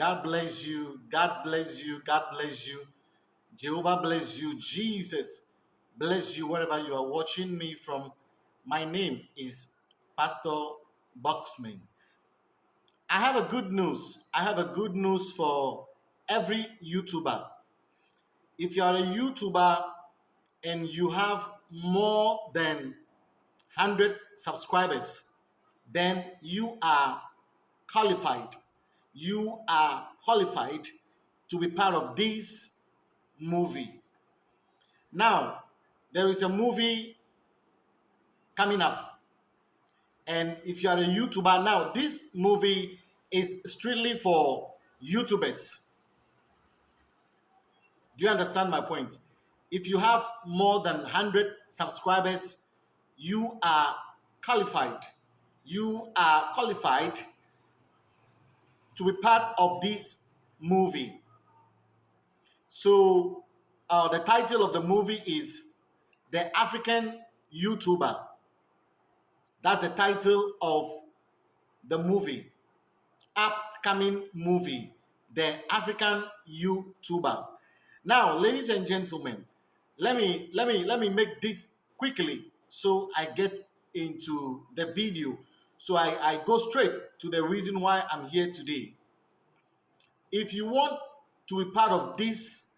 God bless you. God bless you. God bless you. Jehovah bless you. Jesus bless you wherever you are watching me from. My name is Pastor Boxman. I have a good news. I have a good news for every YouTuber. If you are a YouTuber and you have more than 100 subscribers, then you are qualified. You are qualified to be part of this movie. Now, there is a movie coming up. And if you are a YouTuber now, this movie is strictly for YouTubers. Do you understand my point? If you have more than 100 subscribers, you are qualified. You are qualified to be part of this movie. So, uh, the title of the movie is The African YouTuber. That's the title of the movie, upcoming movie, The African YouTuber. Now, ladies and gentlemen, let me let me let me make this quickly so I get into the video. So I, I go straight to the reason why I'm here today. If you want to be part of this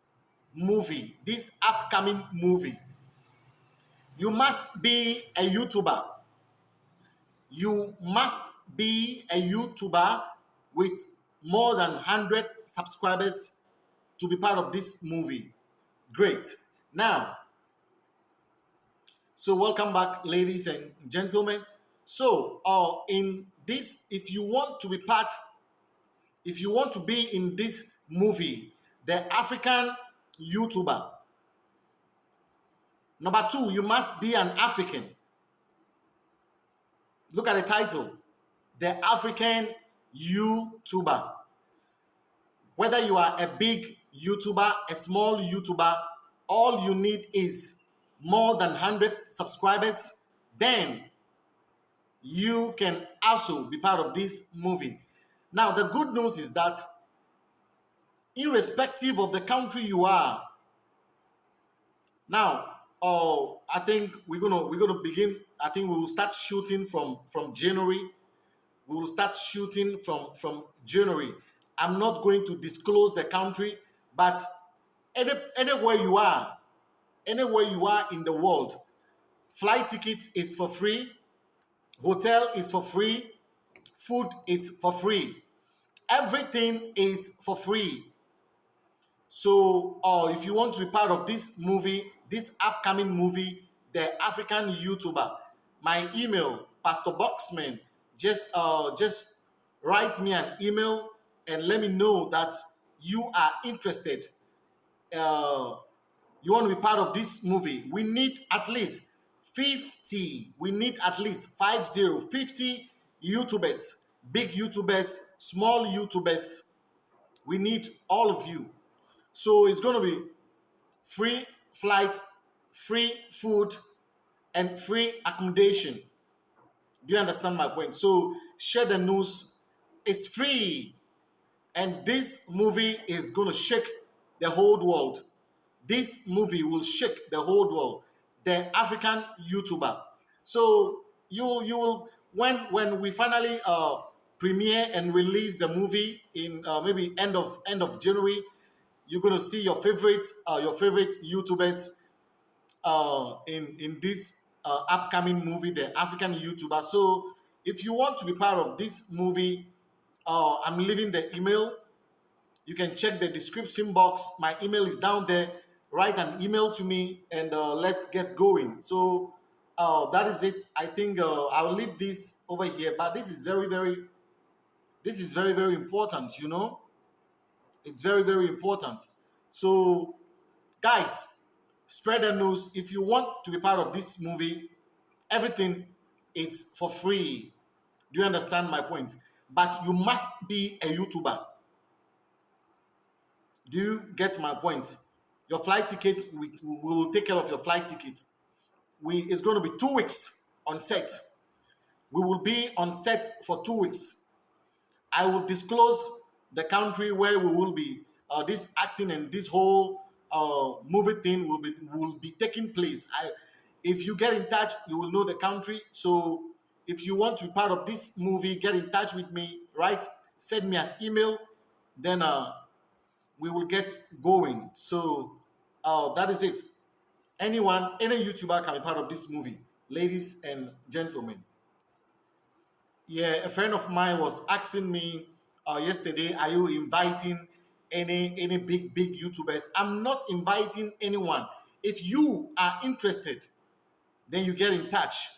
movie, this upcoming movie, you must be a YouTuber. You must be a YouTuber with more than 100 subscribers to be part of this movie. Great. Now, so welcome back, ladies and gentlemen. So, uh, in this, if you want to be part, if you want to be in this movie, the African YouTuber. Number two, you must be an African. Look at the title, the African YouTuber. Whether you are a big YouTuber, a small YouTuber, all you need is more than 100 subscribers, then you can also be part of this movie. Now, the good news is that irrespective of the country you are, now, oh, I think we're gonna we're gonna begin. I think we will start shooting from from January. We will start shooting from from January. I'm not going to disclose the country, but any, anywhere you are, anywhere you are in the world, flight ticket is for free, hotel is for free, food is for free, everything is for free. So, uh, if you want to be part of this movie, this upcoming movie, The African YouTuber, my email, Pastor Boxman, just uh, just write me an email and let me know that you are interested, uh, you want to be part of this movie, we need at least 50, we need at least 50, 50 YouTubers, big YouTubers, small YouTubers. We need all of you. So it's going to be free flight, free food, and free accommodation. Do you understand my point? So share the news. It's free. And this movie is going to shake the whole world. This movie will shake the whole world. The African YouTuber. So you you will when when we finally uh, premiere and release the movie in uh, maybe end of end of January, you're gonna see your favorite uh, your favorite YouTubers uh, in in this uh, upcoming movie, the African YouTuber. So if you want to be part of this movie, uh, I'm leaving the email. You can check the description box. My email is down there. Write an email to me and uh, let's get going. So that is it. I think I'll leave this over here, but this is very, very, this is very, very important, you know. It's very, very important. So, guys, spread the news. If you want to be part of this movie, everything is for free. Do you understand my point? but you must be a YouTuber. Do you get my point? Your flight ticket, we, we will take care of your flight ticket. We It's going to be two weeks on set. We will be on set for two weeks. I will disclose the country where we will be uh, this acting and this whole uh, movie thing will be will be taking place. I, if you get in touch, you will know the country. So if you want to be part of this movie, get in touch with me. Right? Send me an email, then uh, we will get going. So uh, that is it. Anyone, any YouTuber can be part of this movie, ladies and gentlemen. Yeah, a friend of mine was asking me uh, yesterday, are you inviting any any big big YouTubers? I'm not inviting anyone. If you are interested, then you get in touch.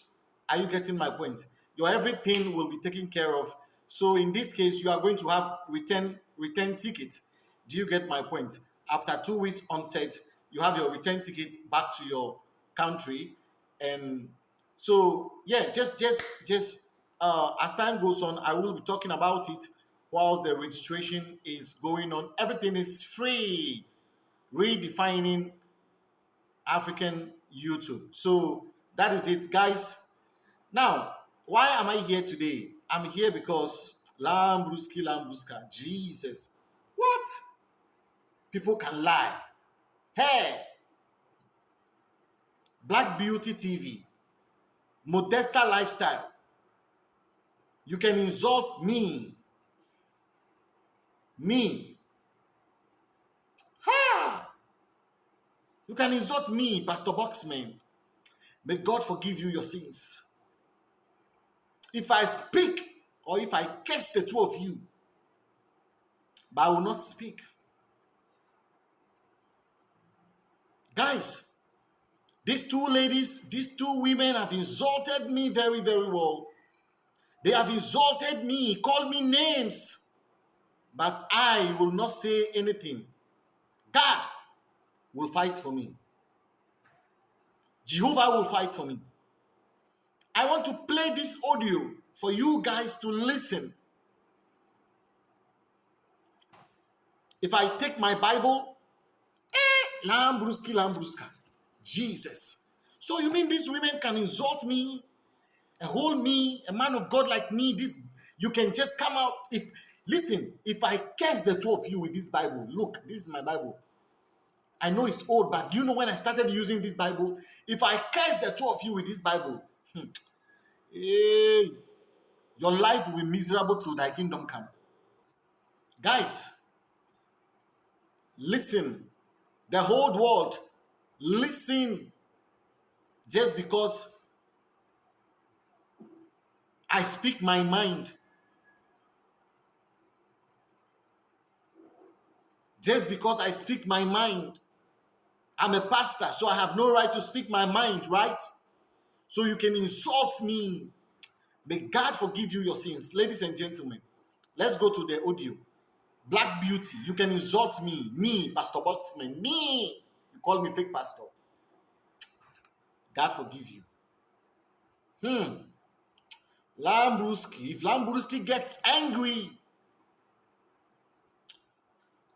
Are you getting my point? Your everything will be taken care of. So in this case, you are going to have return return ticket. Do you get my point? After two weeks onset, you have your return ticket back to your country, and so yeah, just just just uh, as time goes on, I will be talking about it whilst the registration is going on. Everything is free. Redefining African YouTube. So that is it, guys. Now, why am I here today? I'm here because Lambruski Lambruska, Jesus. What? People can lie. Hey! Black Beauty TV, Modesta Lifestyle. You can insult me me. Ha! You can insult me, Pastor Boxman. May God forgive you your sins. If I speak or if I curse the two of you, but I will not speak. Guys, these two ladies, these two women have insulted me very, very well. They have insulted me, called me names but I will not say anything. God will fight for me. Jehovah will fight for me. I want to play this audio for you guys to listen. If I take my Bible, eh, Lambruski, Lambruska, Jesus. So you mean these women can insult me, a whole me, a man of God like me? This you can just come out if Listen, if I curse the two of you with this Bible, look, this is my Bible. I know it's old, but do you know when I started using this Bible? If I curse the two of you with this Bible, hmm, hey, your life will be miserable till thy kingdom come. Guys, listen. The whole world, listen. Just because I speak my mind just because I speak my mind. I'm a pastor, so I have no right to speak my mind, right? So you can insult me. May God forgive you your sins. Ladies and gentlemen, let's go to the audio. Black beauty, you can insult me, me, Pastor Boxman, me. You call me fake pastor. God forgive you. Hmm. Lambruski, if Lambruski gets angry,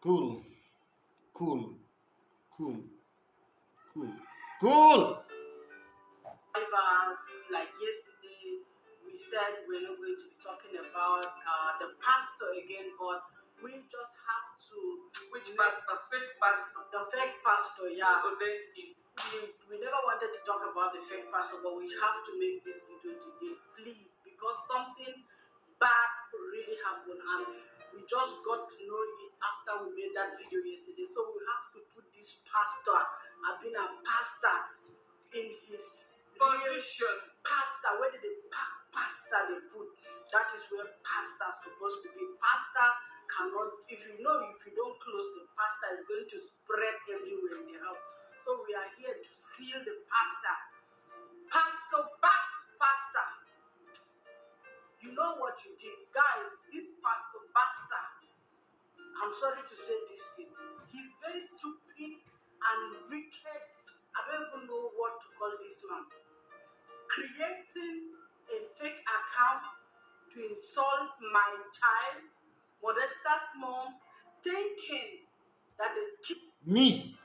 Cool. Cool. Cool. Cool. Cool. Like yesterday, we said we're not going to be talking about uh, the pastor again, but we just have to. Which pastor? Fake pastor. The fake pastor, yeah. Ordained We, we never wanted to talk about the fake pastor, but we have to make this video today, please, because something bad really happened and we just got to know it after we made that video yesterday. So we have to put this pastor, I've been a pastor in his position. Pastor, where did the pa- pastor they put? That is where pastor supposed to be. Pastor cannot, if you know, if you don't close the pastor, is going to spread everywhere in the house. So we are here to seal the pastor. Pastor Pastor. You did. Guys, this Pastor Basta, I'm sorry to say this thing. He's very stupid and wicked. I don't even know what to call this man. Creating a fake account to insult my child, Modesta's mom, thinking that the kid. Me.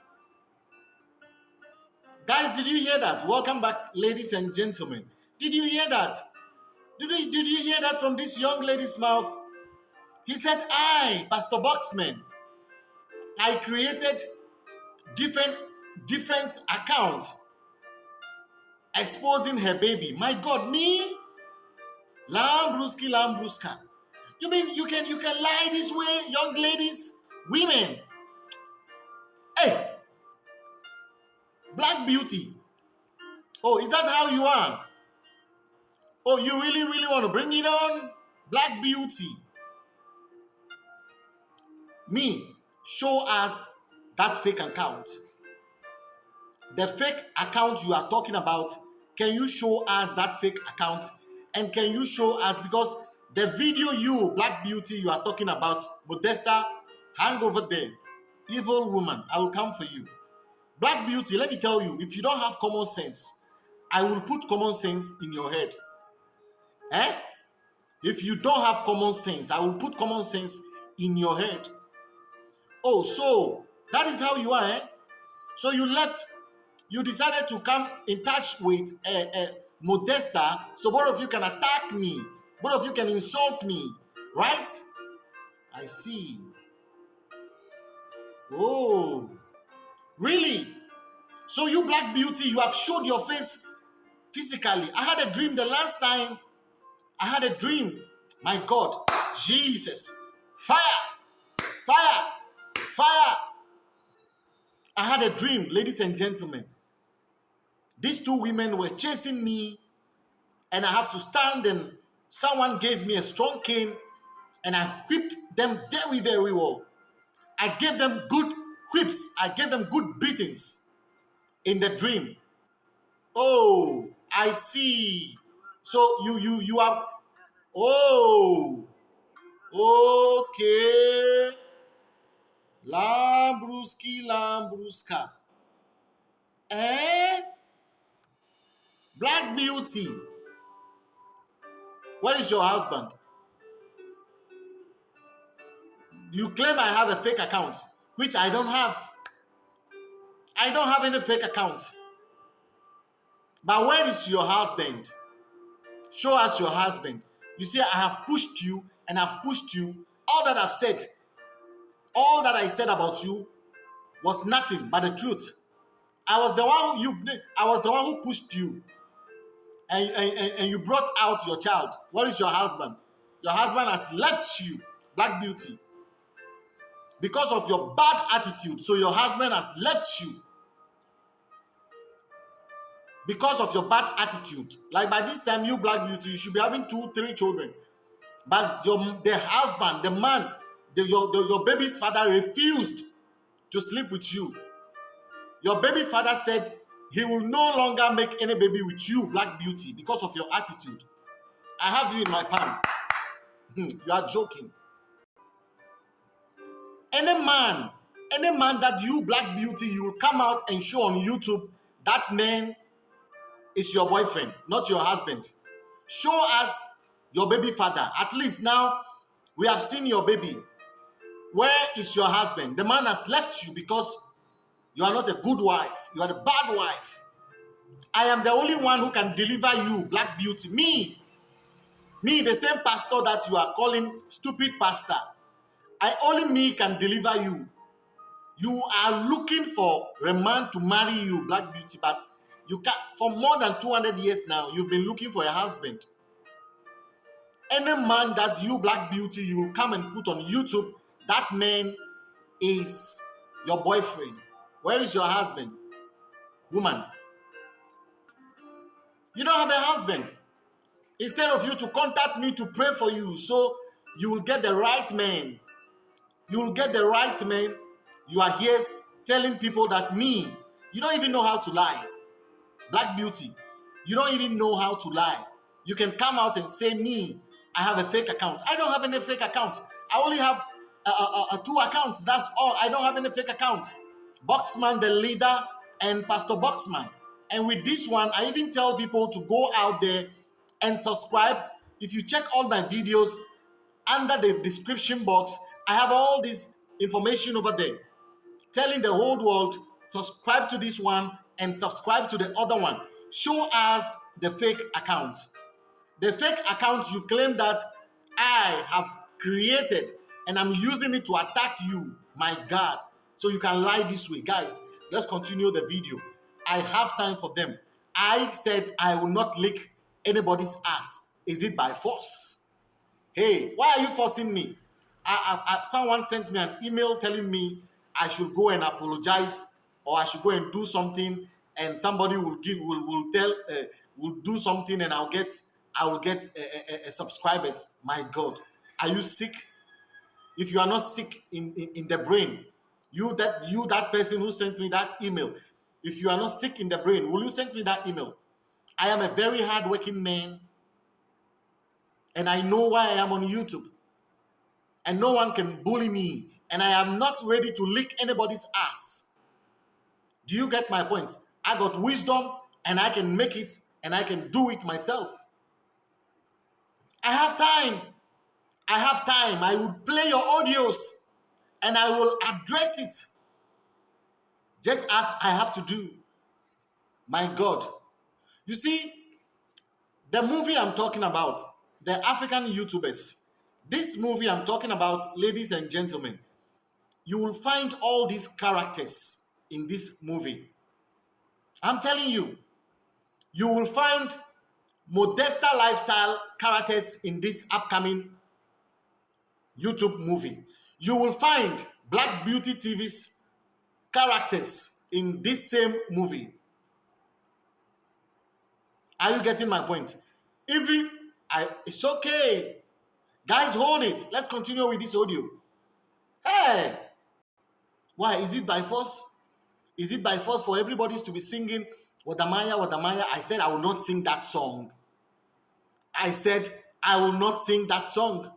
Guys, did you hear that? Welcome back, ladies and gentlemen. Did you hear that? Did you, did you hear that from this young lady's mouth? He said, I, Pastor Boxman, I created different different accounts exposing her baby. My God, me? Lambruski, Lambruska. You mean you can you can lie this way, young ladies, women? Hey, Black Beauty. Oh, is that how you are? Oh, you really, really want to bring it on? Black Beauty. Me, show us that fake account. The fake account you are talking about, can you show us that fake account? And can you show us, because the video you, Black Beauty, you are talking about, Modesta, hang over there. Evil woman, I will come for you. Black Beauty, let me tell you, if you don't have common sense, I will put common sense in your head. Eh? If you don't have common sense, I will put common sense in your head. Oh, so that is how you are, eh? So you left, you decided to come in touch with uh, uh, Modesta, so both of you can attack me, both of you can insult me, right? I see. Oh, really? So you black beauty, you have showed your face physically. I had a dream the last time. I had a dream. My God, Jesus, fire, fire, fire. I had a dream, ladies and gentlemen. These two women were chasing me, and I have to stand, and someone gave me a strong cane, and I whipped them very, very well. I gave them good whips, I gave them good beatings in the dream. Oh, I see. So you you you are oh okay. Lambruski Lambruska. Eh? Black Beauty. Where is your husband? You claim I have a fake account, which I don't have. I don't have any fake account. But where is your husband? Show us your husband. You see, I have pushed you and I've pushed you. All that I've said, all that I said about you was nothing but the truth. I was the one you I was the one who pushed you. And, and, and you brought out your child. Where is your husband? Your husband has left you, Black Beauty. Because of your bad attitude. So your husband has left you because of your bad attitude. Like by this time, you black beauty, you should be having two, three children. But your the husband, the man, the, your, the, your baby's father refused to sleep with you. Your baby father said he will no longer make any baby with you, black beauty, because of your attitude. I have you in my palm. Hmm, you are joking. Any man, any man that you, black beauty, you will come out and show on YouTube, that man is your boyfriend, not your husband. Show us your baby father. At least now we have seen your baby. Where is your husband? The man has left you because you are not a good wife. You are a bad wife. I am the only one who can deliver you, Black Beauty. Me. Me, the same pastor that you are calling stupid pastor. I only me can deliver you. You are looking for a man to marry you, Black Beauty, but you can for more than 200 years now, you've been looking for a husband. Any man that you black beauty you come and put on YouTube, that man is your boyfriend. Where is your husband? Woman. You don't have a husband. Instead of you to contact me to pray for you, so you will get the right man. You will get the right man. You are here telling people that me, you don't even know how to lie. Black Beauty, you don't even know how to lie. You can come out and say, Me, I have a fake account. I don't have any fake account. I only have uh, uh, two accounts. That's all. I don't have any fake account. Boxman, the leader, and Pastor Boxman. And with this one, I even tell people to go out there and subscribe. If you check all my videos under the description box, I have all this information over there telling the whole world subscribe to this one and subscribe to the other one. Show us the fake account. The fake account you claim that I have created and I'm using it to attack you, my God. So you can lie this way. Guys, let's continue the video. I have time for them. I said I will not lick anybody's ass. Is it by force? Hey, why are you forcing me? I, I, I, someone sent me an email telling me I should go and apologize or I should go and do something, and somebody will give will will tell uh, will do something, and I'll get I will get uh, uh, subscribers. My God, are you sick? If you are not sick in, in, in the brain, you that you that person who sent me that email, if you are not sick in the brain, will you send me that email? I am a very hardworking man, and I know why I am on YouTube and no one can bully me, and I am not ready to lick anybody's ass. Do you get my point? I got wisdom and I can make it and I can do it myself. I have time. I have time. I will play your audios and I will address it just as I have to do. My God. You see, the movie I'm talking about, the African YouTubers, this movie I'm talking about, ladies and gentlemen, you will find all these characters in this movie. I'm telling you, you will find Modesta lifestyle characters in this upcoming YouTube movie. You will find Black Beauty TV's characters in this same movie. Are you getting my point? Even I, it's okay Guys, hold it. Let's continue with this audio. Hey! Why? Is it by force? Is it by force for everybody to be singing Wadamaya, Wadamaya? I said I will not sing that song. I said I will not sing that song.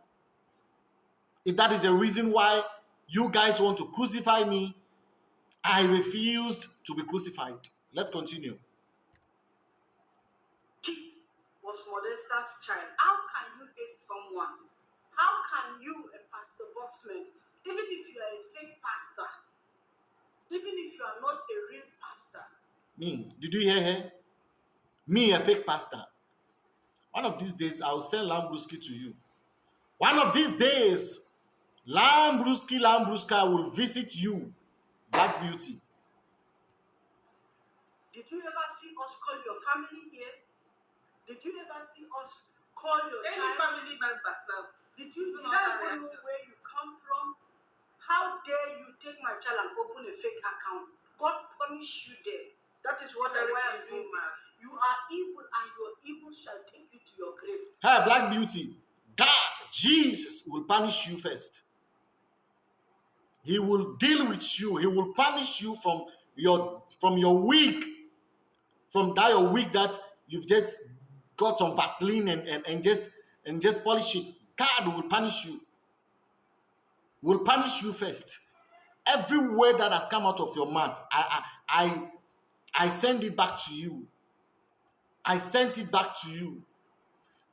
If that is a reason why you guys want to crucify me, I refused to be crucified. Let's continue. Kit was Modesta's child. How can you hate someone how can you, a pastor boxman, even if you are a fake pastor, even if you are not a real pastor? Me, did you hear her? Me, a fake pastor. One of these days, I will send Lambruski to you. One of these days, Lambruski Lambruska will visit you, Black Beauty. Did you ever see us call your family here? Did you ever see us call your Any child? family members now. Did you did No, I know where you come from? How dare you take my child and open a fake account? God punish you there. That is what I Very why I'm doing this. man. You are evil and your evil shall take you to your grave. Hey, Black Beauty, God, Jesus will punish you first. He will deal with you. He will punish you from your from your week, from that your week that you've just got some Vaseline and, and, and just and just polish it. God will punish you. Will punish you first. Every word that has come out of your mouth, I I I, I send it back to you. I sent it back to you.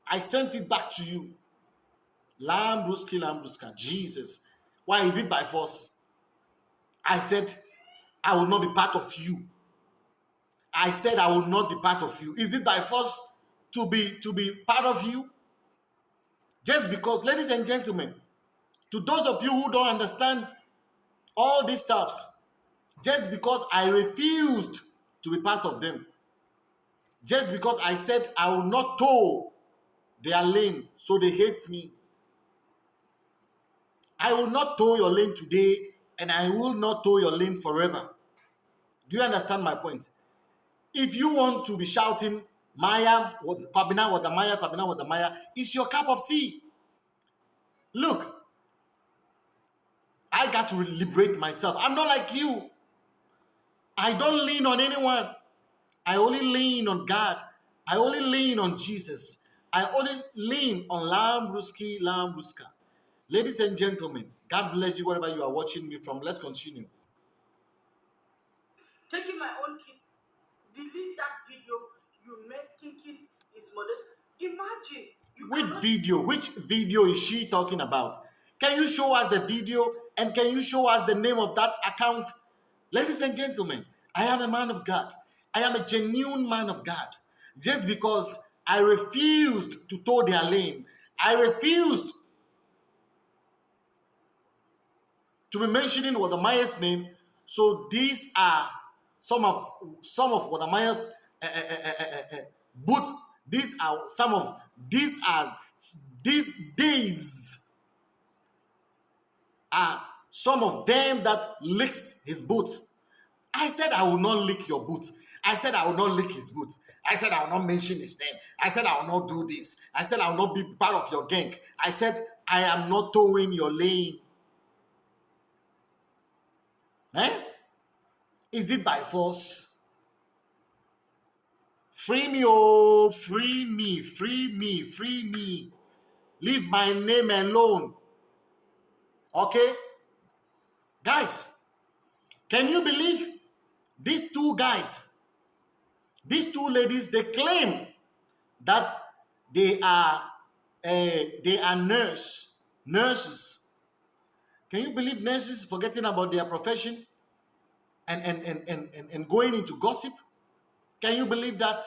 I sent it back to you. Lambruski, Lambruska, Jesus. Why is it by force? I said, I will not be part of you. I said I will not be part of you. Is it by force to be to be part of you? Just because, ladies and gentlemen, to those of you who don't understand all these stuffs, just because I refused to be part of them, just because I said I will not toe their lane, so they hate me. I will not toe your lane today, and I will not toe your lane forever. Do you understand my point? If you want to be shouting Maya, Kwabina, Wadamaya, Kwabina, Wadamaya, it's your cup of tea. Look, I got to liberate myself. I'm not like you. I don't lean on anyone. I only lean on God. I only lean on Jesus. I only lean on Lambruski, Lambruska. Ladies and gentlemen, God bless you wherever you are watching me from. Let's continue. Taking my own kid, delete that video you made thinking is modest. Imagine you Which video? Which video is she talking about? Can you show us the video and can you show us the name of that account? Ladies and gentlemen, I am a man of God. I am a genuine man of God. Just because I refused to toe their lane, I refused to be mentioning Wadamaya's name. So these are some of some of Wadamaya's uh, uh, uh, boots. These are some of these are these deeds some of them that licks his boots. I said I will not lick your boots. I said I will not lick his boots. I said I will not mention his name. I said I will not do this. I said I will not be part of your gang. I said I am not towing your lane. Eh? Is it by force? Free me, oh, free me, free me, free me. Leave my name alone. Okay? Guys, can you believe these two guys, these two ladies, they claim that they are uh, they are nurse, nurses. Can you believe nurses forgetting about their profession and, and, and, and, and, and going into gossip? Can you believe that?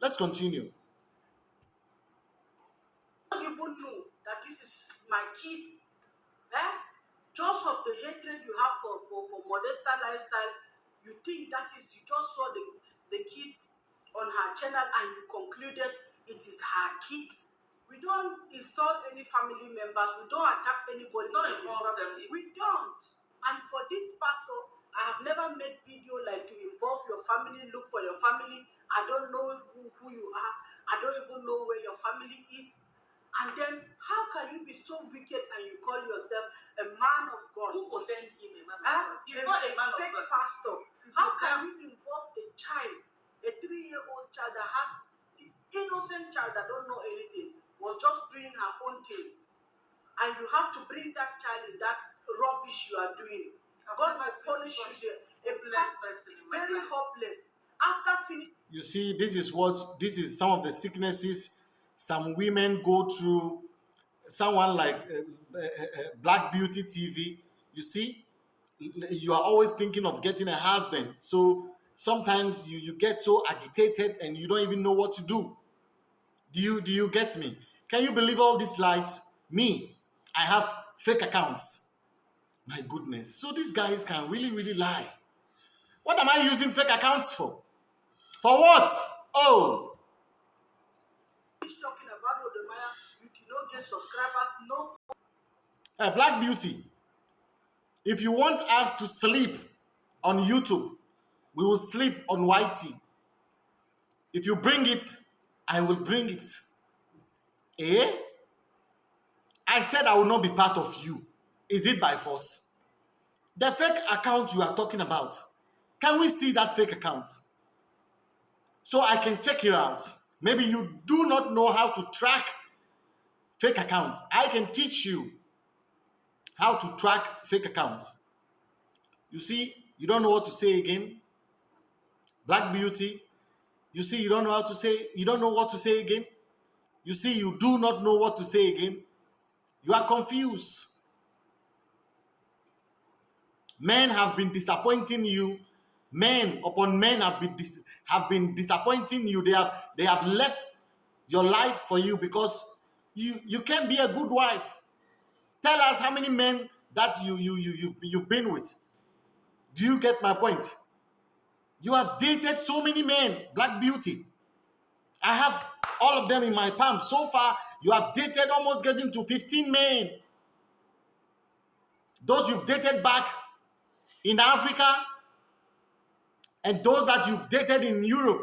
Let's continue. don't even know that this is my kids. Eh? Just of the hatred you have for, for, for Modesta lifestyle, you think that is, you just saw the, the kids on her channel and you concluded it is her kids. We don't insult any family members, we don't attack anybody. We Don't involve them We don't. And for this pastor, I have never made video like to involve your family, look for your family. I don't know who, who you are. I don't even know where your family is. And then, how can you be so wicked and you call yourself a man of God? Who ordained him a man of Huh? God? He's not a man of fake God. pastor. He's How can you involve a child, a three-year-old child that has the innocent child that don't know anything, was just doing her own thing, and you have to bring that child in that rubbish you are doing. I've God never will seen punish you there. A hopeless pa- person very life. hopeless. After finishing You see, this is what this is some of the sicknesses some women go through. Someone like uh, uh, uh, Black Beauty TV, you see, you are always thinking of getting a husband. So sometimes you, you get so agitated and you don't even know what to do. Do you do you get me? Can you believe all these lies? Me, I have fake accounts. My goodness. So these guys can really, really lie. What am I using fake accounts for? For what? Oh, talking about Rodemaya, get subscribers, no uh, Black Beauty. If you want us to sleep on YouTube, we will sleep on YT. If you bring it, I will bring it. Eh? I said I will not be part of you. Is it by force? The fake account you are talking about, can we see that fake account? So I can check it out. Maybe you do not know how to track fake accounts. I can teach you how to track fake accounts. You see, you don't know what to say again. Black Beauty, you see, you don't know how to say, you don't know what to say again. You see, you do not know what to say again. You are confused. Men have been disappointing you. Men upon men have been have been disappointing you. They have they have left your life for you because you you can't be a good wife. Tell us how many men that you you you you've, you've been with. Do you get my point? You have dated so many men, Black Beauty. I have all of them in my palm. So far, you have dated almost getting to 15 men. Those you've dated back in Africa and those that you've dated in Europe.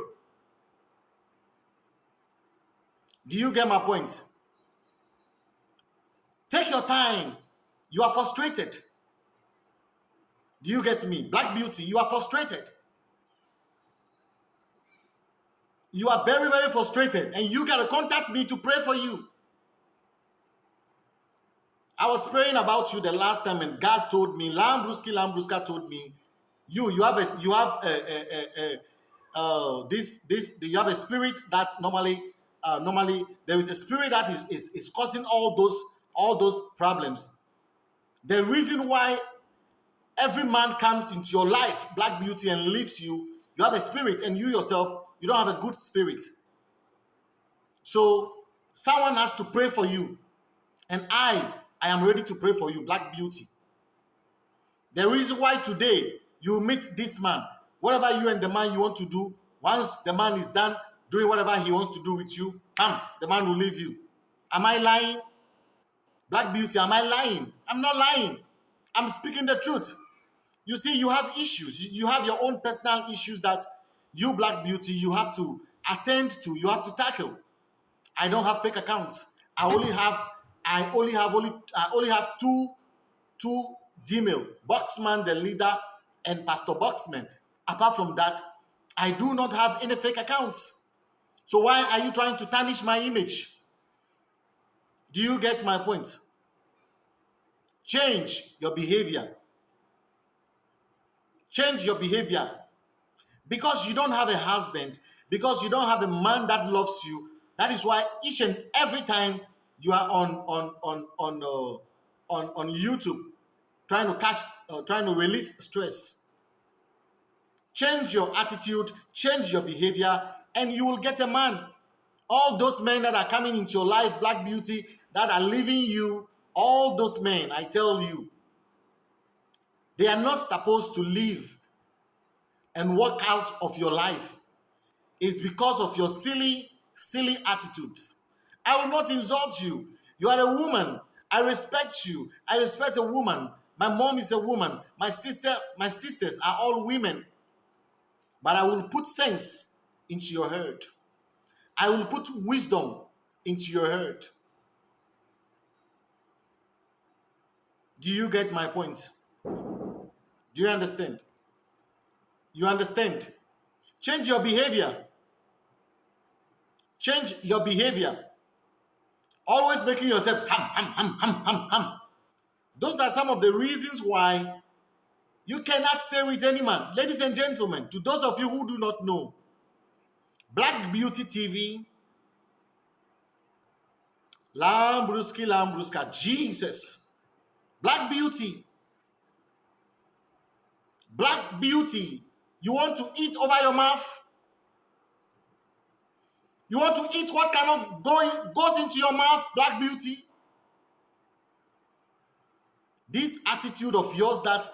Do you get my point? Take your time. You are frustrated. Do you get me? Black Beauty, you are frustrated. You are very, very frustrated, and you gotta contact me to pray for you. I was praying about you the last time, and God told me, Lambruski, Lambruska told me, you, you have a, you have a, a, a, a uh, this, this, you have a spirit that normally, uh, normally there is a spirit that is, is, is causing all those, all those problems. The reason why every man comes into your life, Black Beauty, and leaves you, you have a spirit, and you yourself, you don't have a good spirit. So someone has to pray for you. And I, I am ready to pray for you, Black Beauty. The reason why today you meet this man, whatever you and the man you want to do, once the man is done doing whatever he wants to do with you, bam, the man will leave you. Am I lying? Black Beauty, am I lying? I'm not lying. I'm speaking the truth. You see, you have issues. You have your own personal issues that you, Black Beauty, you have to attend to, you have to tackle. I don't have fake accounts. I only have, I only have only, I only have two, two Gmail, Boxman, the leader, and Pastor Boxman. Apart from that, I do not have any fake accounts. So why are you trying to tarnish my image? Do you get my point? Change your behavior. Change your behavior. Because you don't have a husband, because you don't have a man that loves you, that is why each and every time you are on on on on uh, on on YouTube trying to catch uh, trying to release stress. Change your attitude, change your behavior, and you will get a man. All those men that are coming into your life, Black Beauty, that are leaving you, all those men, I tell you, they are not supposed to live and walk out of your life. It's because of your silly, silly attitudes. I will not insult you. You are a woman. I respect you. I respect a woman. My mom is a woman. My sister, my sisters are all women. But I will put sense into your head. I will put wisdom into your head. Do you get my point? Do you understand? You understand? Change your behavior. Change your behavior. Always making yourself hum, hum, hum, hum, hum, hum. Those are some of the reasons why you cannot stay with any man. Ladies and gentlemen, to those of you who do not know, Black Beauty TV, Lambruski, Lambruska, Jesus, Black Beauty, Black Beauty, you want to eat over your mouth? You want to eat what cannot go in, goes into your mouth, Black Beauty? This attitude of yours that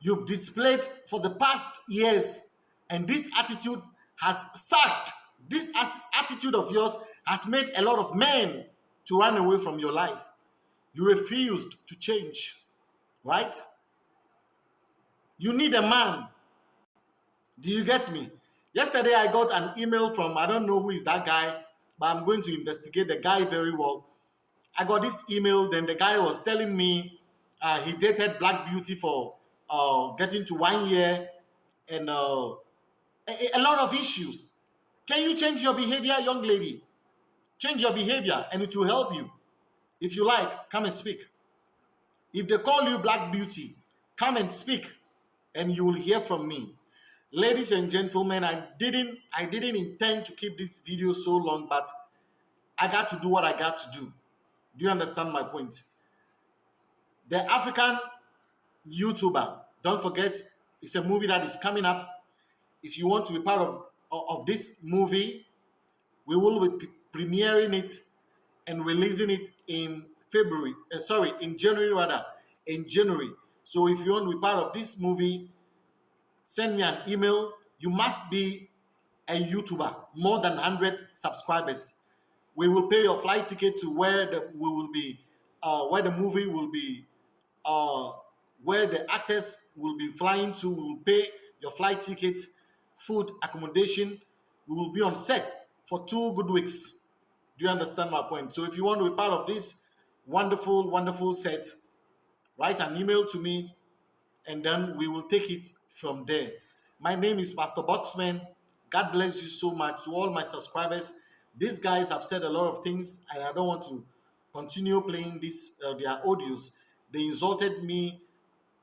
you've displayed for the past years, and this attitude has sucked. This attitude of yours has made a lot of men to run away from your life. You refused to change, right? You need a man. Do you get me? Yesterday, I got an email from, I don't know who is that guy, but I'm going to investigate the guy very well. I got this email, then the guy was telling me uh, he dated Black Beauty for uh, getting to one year and uh, a, a lot of issues. Can you change your behavior, young lady? Change your behavior and it will help you. If you like, come and speak. If they call you Black Beauty, come and speak and you will hear from me. Ladies and gentlemen i didn't i didn't intend to keep this video so long but i got to do what i got to do. Do you understand my point? The african youtuber don't forget it's a movie that is coming up. If you want to be part of of this movie we will be premiering it and releasing it in february uh, sorry in january rather in january so if you want to be part of this movie send me an email. You must be a YouTuber, more than 100 subscribers. We will pay your flight ticket to where the, we will be, uh, where the movie will be, uh, where the actors will be flying to. We will pay your flight ticket, food, accommodation. We will be on set for two good weeks. Do you understand my point? So if you want to be part of this wonderful, wonderful set, write an email to me and then we will take it from there. My name is Pastor Boxman. God bless you so much to all my subscribers. These guys have said a lot of things, and I don't want to continue playing this uh, their audios. They insulted me,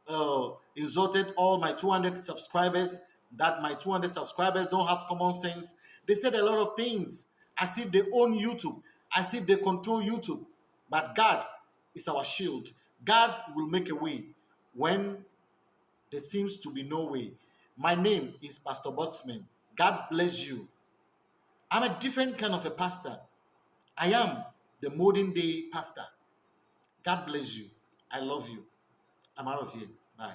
uh, insulted all my 200 subscribers. That my 200 subscribers don't have common sense. They said a lot of things as if they own YouTube, as if they control YouTube. But God is our shield. God will make a way when there seems to be no way. My name is Pastor Boxman. God bless you. I'm a different kind of a pastor. I am the modern day pastor. God bless you. I love you. I'm out of here. Bye.